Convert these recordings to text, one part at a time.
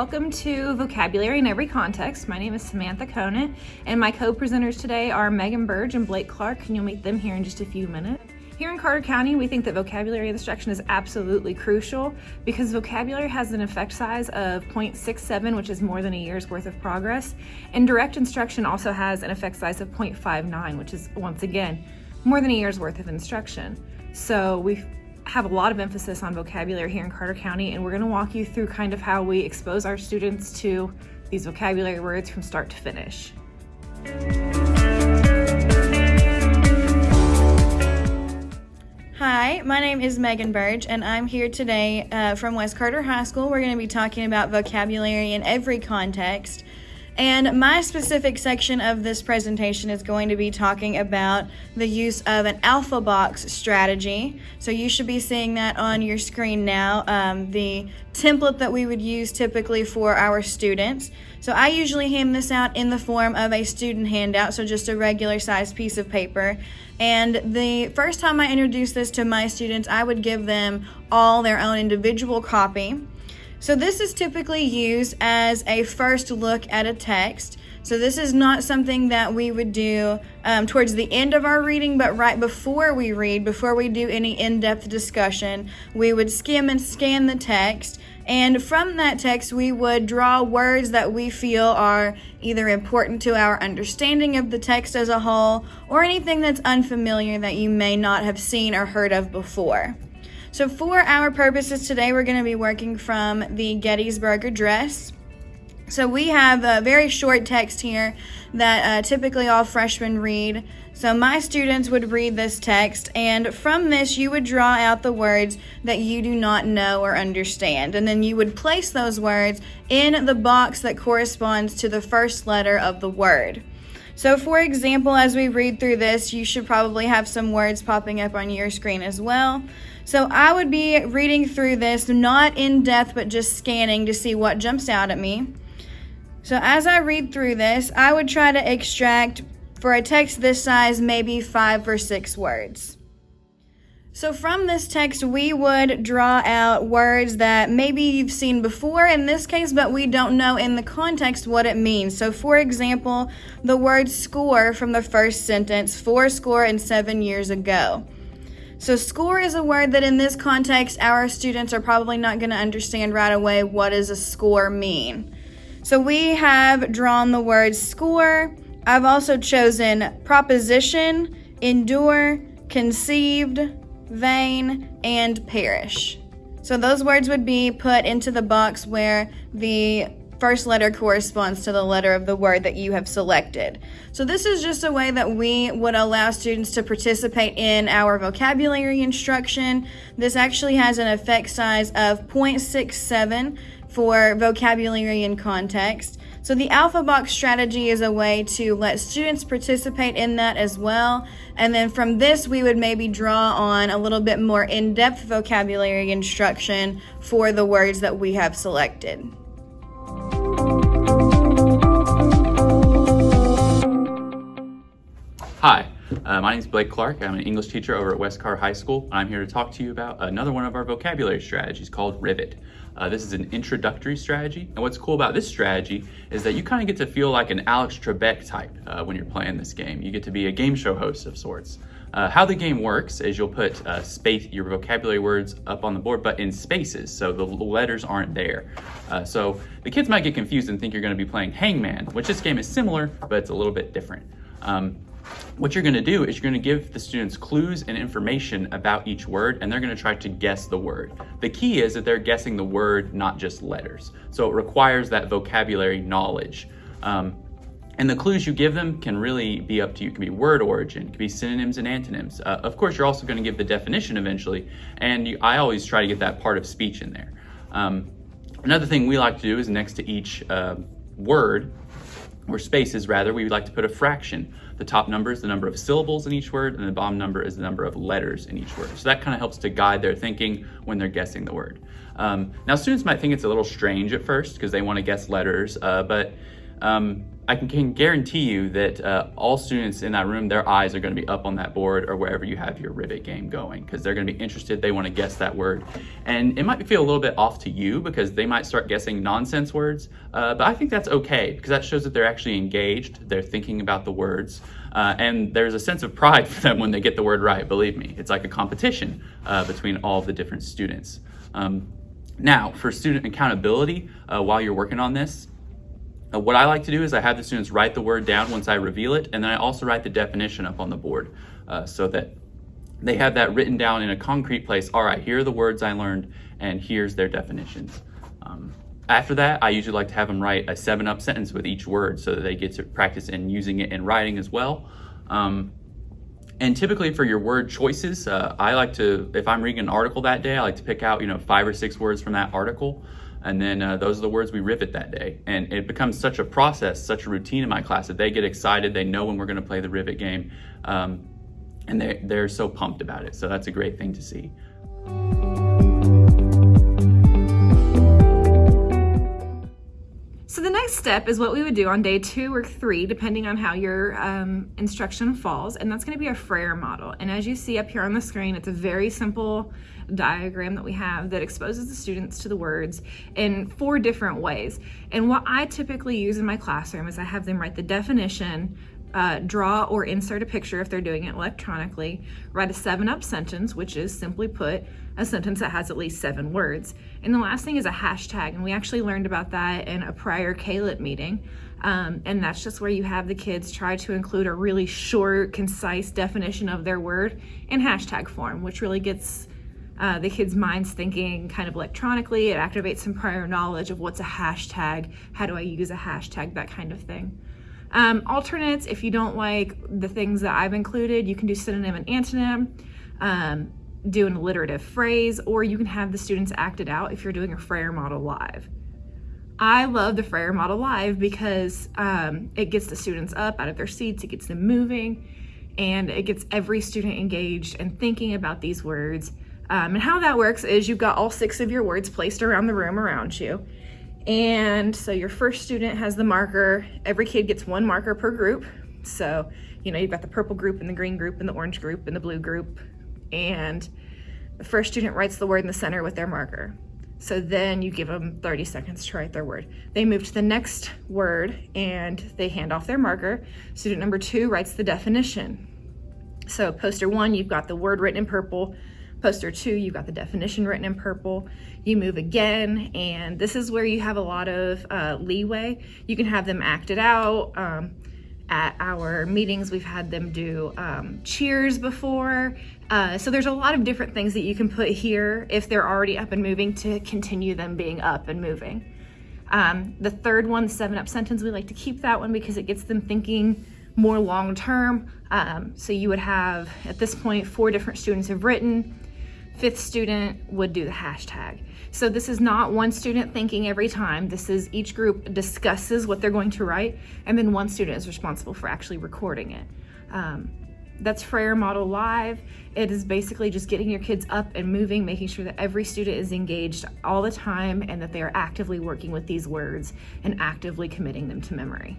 welcome to Vocabulary in Every Context. My name is Samantha Conant, and my co-presenters today are Megan Burge and Blake Clark, and you'll meet them here in just a few minutes. Here in Carter County, we think that vocabulary instruction is absolutely crucial because vocabulary has an effect size of 0.67, which is more than a year's worth of progress, and direct instruction also has an effect size of 0.59, which is, once again, more than a year's worth of instruction. So we have a lot of emphasis on vocabulary here in Carter County, and we're gonna walk you through kind of how we expose our students to these vocabulary words from start to finish. Hi, my name is Megan Burge, and I'm here today uh, from West Carter High School. We're going to be talking about vocabulary in every context. And my specific section of this presentation is going to be talking about the use of an alpha box strategy. So you should be seeing that on your screen now, um, the template that we would use typically for our students. So I usually hand this out in the form of a student handout, so just a regular sized piece of paper. And the first time I introduced this to my students, I would give them all their own individual copy. So this is typically used as a first look at a text. So this is not something that we would do um, towards the end of our reading, but right before we read, before we do any in-depth discussion, we would skim and scan the text. And from that text, we would draw words that we feel are either important to our understanding of the text as a whole, or anything that's unfamiliar that you may not have seen or heard of before. So for our purposes today, we're going to be working from the Gettysburg Address. So we have a very short text here that uh, typically all freshmen read. So my students would read this text, and from this you would draw out the words that you do not know or understand. And then you would place those words in the box that corresponds to the first letter of the word. So for example, as we read through this, you should probably have some words popping up on your screen as well. So I would be reading through this, not in depth, but just scanning to see what jumps out at me. So as I read through this, I would try to extract, for a text this size, maybe five or six words. So from this text, we would draw out words that maybe you've seen before in this case, but we don't know in the context what it means. So for example, the word score from the first sentence, four score and seven years ago. So score is a word that in this context, our students are probably not going to understand right away what does a score mean. So we have drawn the word score. I've also chosen proposition, endure, conceived, vain, and perish. So those words would be put into the box where the first letter corresponds to the letter of the word that you have selected. So this is just a way that we would allow students to participate in our vocabulary instruction. This actually has an effect size of 0.67 for vocabulary in context. So the Alpha Box strategy is a way to let students participate in that as well. And then from this, we would maybe draw on a little bit more in-depth vocabulary instruction for the words that we have selected. Hi, uh, my name is Blake Clark. I'm an English teacher over at West Carter High School. I'm here to talk to you about another one of our vocabulary strategies called Rivet. Uh, this is an introductory strategy, and what's cool about this strategy is that you kind of get to feel like an Alex Trebek type uh, when you're playing this game. You get to be a game show host of sorts. Uh, how the game works is you'll put uh, space your vocabulary words up on the board, but in spaces, so the letters aren't there. Uh, so the kids might get confused and think you're going to be playing Hangman, which this game is similar, but it's a little bit different. Um, what you're gonna do is you're gonna give the students clues and information about each word and they're gonna try to guess the word. The key is that they're guessing the word, not just letters. So it requires that vocabulary knowledge. Um, and the clues you give them can really be up to you. It can be word origin, it can be synonyms and antonyms. Uh, of course, you're also gonna give the definition eventually, and you, I always try to get that part of speech in there. Um, another thing we like to do is next to each uh, word, or spaces rather, we would like to put a fraction. The top number is the number of syllables in each word, and the bottom number is the number of letters in each word. So that kind of helps to guide their thinking when they're guessing the word. Um, now, students might think it's a little strange at first because they want to guess letters, uh, but um, I can, can guarantee you that uh, all students in that room, their eyes are going to be up on that board or wherever you have your rivet game going because they're going to be interested. They want to guess that word. And it might feel a little bit off to you because they might start guessing nonsense words, uh, but I think that's okay because that shows that they're actually engaged. They're thinking about the words. Uh, and there's a sense of pride for them when they get the word right, believe me. It's like a competition uh, between all the different students. Um, now, for student accountability, uh, while you're working on this, uh, what I like to do is I have the students write the word down once I reveal it, and then I also write the definition up on the board uh, so that they have that written down in a concrete place. All right, here are the words I learned, and here's their definitions. Um, after that, I usually like to have them write a seven up sentence with each word so that they get to practice in using it in writing as well. Um, and typically for your word choices, uh, I like to, if I'm reading an article that day, I like to pick out, you know, five or six words from that article. And then uh, those are the words we rivet that day. And it becomes such a process, such a routine in my class that they get excited. They know when we're going to play the rivet game. Um, and they, they're so pumped about it. So that's a great thing to see. So the next step is what we would do on day two or three, depending on how your um, instruction falls, and that's gonna be a Frayer model. And as you see up here on the screen, it's a very simple diagram that we have that exposes the students to the words in four different ways. And what I typically use in my classroom is I have them write the definition, uh, draw or insert a picture if they're doing it electronically, write a seven up sentence, which is simply put, a sentence that has at least seven words. And the last thing is a hashtag, and we actually learned about that in a prior KLIT meeting. Um, and that's just where you have the kids try to include a really short, concise definition of their word in hashtag form, which really gets uh, the kids' minds thinking kind of electronically. It activates some prior knowledge of what's a hashtag, how do I use a hashtag, that kind of thing. Um, alternates, if you don't like the things that I've included, you can do synonym and antonym, um, do an alliterative phrase, or you can have the students act it out if you're doing a Frayer model live. I love the Frayer model live because um, it gets the students up out of their seats, it gets them moving, and it gets every student engaged and thinking about these words. Um, and how that works is you've got all six of your words placed around the room around you. And so your first student has the marker. Every kid gets one marker per group. So, you know, you've got the purple group and the green group and the orange group and the blue group. And the first student writes the word in the center with their marker. So then you give them 30 seconds to write their word. They move to the next word and they hand off their marker. Student number two writes the definition. So poster one, you've got the word written in purple. Poster two, you've got the definition written in purple. You move again, and this is where you have a lot of uh, leeway. You can have them act it out. Um, at our meetings, we've had them do um, cheers before. Uh, so there's a lot of different things that you can put here if they're already up and moving to continue them being up and moving. Um, the third one, the seven up sentence, we like to keep that one because it gets them thinking more long term. Um, so you would have, at this point, four different students have written fifth student would do the hashtag. So this is not one student thinking every time. This is each group discusses what they're going to write, and then one student is responsible for actually recording it. Um, that's Frayer Model Live. It is basically just getting your kids up and moving, making sure that every student is engaged all the time and that they are actively working with these words and actively committing them to memory.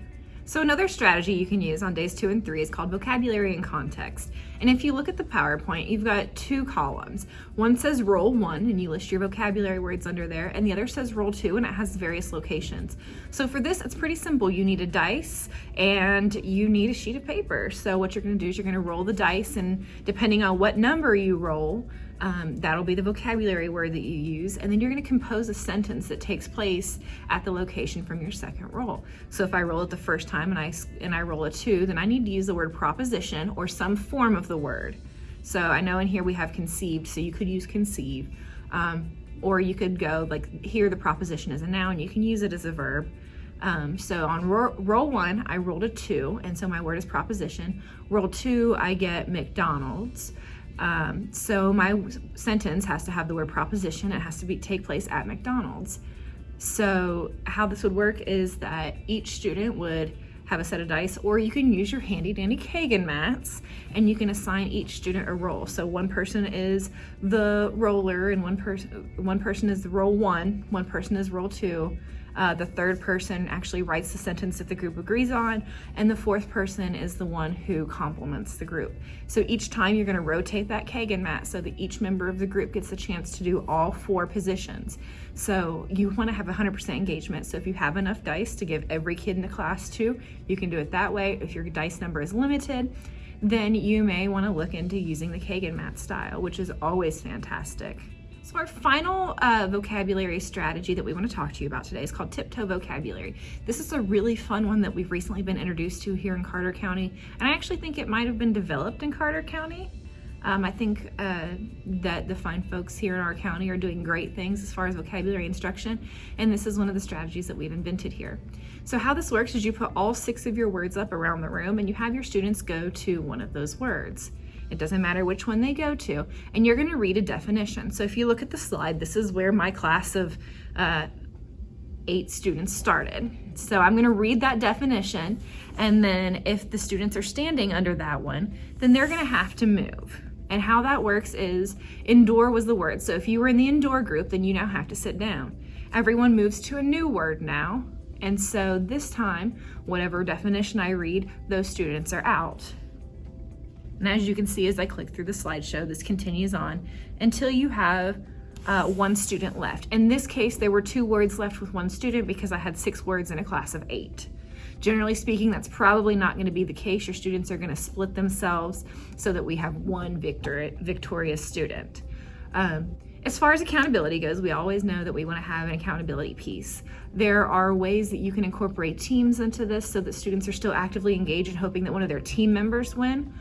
So another strategy you can use on days two and three is called vocabulary and context. And if you look at the PowerPoint, you've got two columns. One says roll one and you list your vocabulary words under there and the other says roll two and it has various locations. So for this, it's pretty simple. You need a dice and you need a sheet of paper. So what you're gonna do is you're gonna roll the dice and depending on what number you roll, um, that'll be the vocabulary word that you use. And then you're gonna compose a sentence that takes place at the location from your second roll. So if I roll it the first time and I, and I roll a two, then I need to use the word proposition or some form of the word. So I know in here we have conceived, so you could use conceive. Um, or you could go like here the proposition is a noun, you can use it as a verb. Um, so on ro roll one, I rolled a two, and so my word is proposition. Roll two, I get McDonald's. Um, so my sentence has to have the word proposition. It has to be take place at McDonald's. So how this would work is that each student would have a set of dice, or you can use your handy dandy Kagan mats and you can assign each student a role. So one person is the roller and one person one person is the roll one, one person is roll two, Uh, the third person actually writes the sentence that the group agrees on, and the fourth person is the one who compliments the group. So each time you're going to rotate that Kagan mat so that each member of the group gets a chance to do all four positions. So you want to have 100% engagement. So if you have enough dice to give every kid in the class to, you can do it that way. If your dice number is limited, then you may want to look into using the Kagan mat style, which is always fantastic. So our final uh, vocabulary strategy that we want to talk to you about today is called tiptoe vocabulary. This is a really fun one that we've recently been introduced to here in Carter County, and I actually think it might have been developed in Carter County. Um, I think uh, that the fine folks here in our county are doing great things as far as vocabulary instruction, and this is one of the strategies that we've invented here. So how this works is you put all six of your words up around the room and you have your students go to one of those words. It doesn't matter which one they go to. And you're gonna read a definition. So if you look at the slide, this is where my class of uh, eight students started. So I'm gonna read that definition. And then if the students are standing under that one, then they're gonna have to move. And how that works is indoor was the word. So if you were in the indoor group, then you now have to sit down. Everyone moves to a new word now. And so this time, whatever definition I read, those students are out. And as you can see, as I click through the slideshow, this continues on until you have uh, one student left. In this case, there were two words left with one student because I had six words in a class of eight. Generally speaking, that's probably not gonna be the case. Your students are gonna split themselves so that we have one victor victorious student. Um, as far as accountability goes, we always know that we want to have an accountability piece. There are ways that you can incorporate teams into this so that students are still actively engaged and hoping that one of their team members win.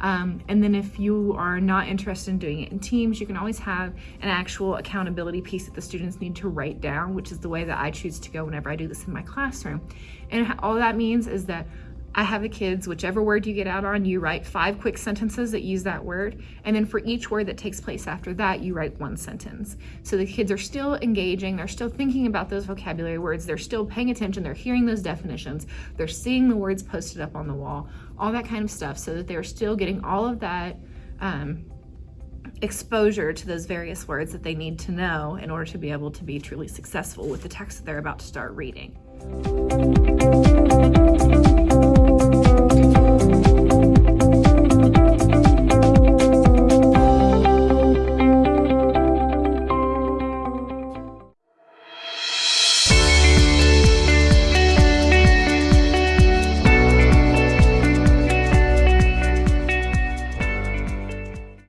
Um, and then if you are not interested in doing it in teams, you can always have an actual accountability piece that the students need to write down, which is the way that I choose to go whenever I do this in my classroom. And all that means is that I have the kids, whichever word you get out on, you write five quick sentences that use that word. And then for each word that takes place after that, you write one sentence. So the kids are still engaging, they're still thinking about those vocabulary words, they're still paying attention, they're hearing those definitions, they're seeing the words posted up on the wall, all that kind of stuff, so that they're still getting all of that um, exposure to those various words that they need to know in order to be able to be truly successful with the text that they're about to start reading.